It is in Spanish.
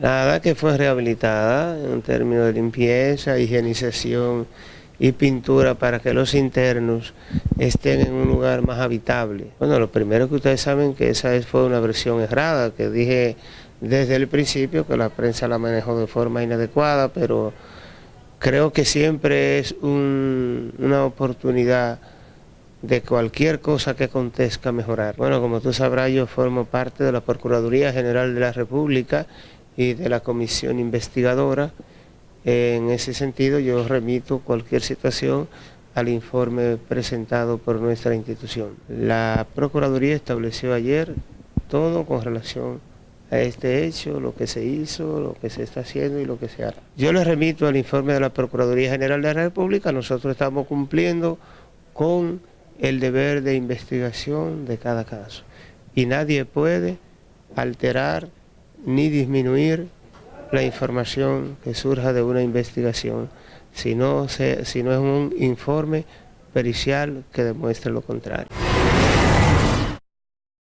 Nada, que fue rehabilitada en términos de limpieza, higienización y pintura para que los internos estén en un lugar más habitable. Bueno, lo primero que ustedes saben que esa fue una versión errada, que dije desde el principio que la prensa la manejó de forma inadecuada, pero creo que siempre es una oportunidad de cualquier cosa que acontezca mejorar. Bueno, como tú sabrás, yo formo parte de la Procuraduría General de la República y de la Comisión Investigadora. En ese sentido, yo remito cualquier situación al informe presentado por nuestra institución. La Procuraduría estableció ayer todo con relación a este hecho, lo que se hizo, lo que se está haciendo y lo que se hará. Yo les remito al informe de la Procuraduría General de la República, nosotros estamos cumpliendo con el deber de investigación de cada caso y nadie puede alterar ni disminuir la información que surja de una investigación si no, si no es un informe pericial que demuestre lo contrario.